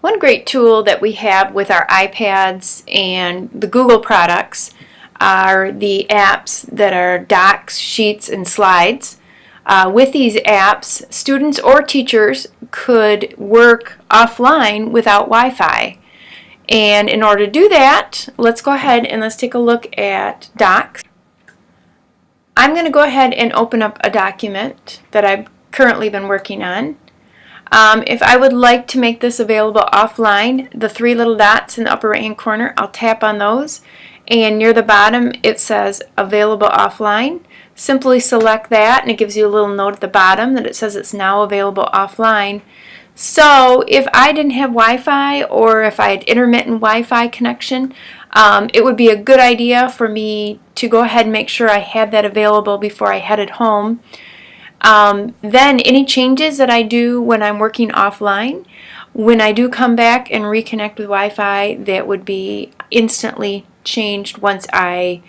One great tool that we have with our iPads and the Google products are the apps that are docs, sheets, and slides. Uh, with these apps, students or teachers could work offline without Wi-Fi. And in order to do that, let's go ahead and let's take a look at docs. I'm going to go ahead and open up a document that I've currently been working on. Um, if I would like to make this available offline, the three little dots in the upper right hand corner, I'll tap on those and near the bottom it says available offline. Simply select that and it gives you a little note at the bottom that it says it's now available offline. So if I didn't have Wi-Fi or if I had intermittent Wi-Fi connection, um, it would be a good idea for me to go ahead and make sure I had that available before I headed home. Um, then any changes that I do when I'm working offline, when I do come back and reconnect with Wi-Fi, that would be instantly changed once I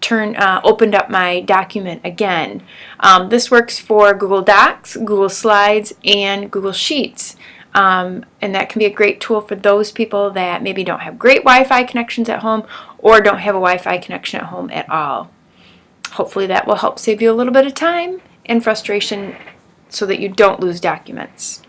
turn uh, opened up my document again. Um, this works for Google Docs, Google Slides, and Google Sheets. Um, and that can be a great tool for those people that maybe don't have great Wi-Fi connections at home or don't have a Wi-Fi connection at home at all. Hopefully that will help save you a little bit of time and frustration so that you don't lose documents.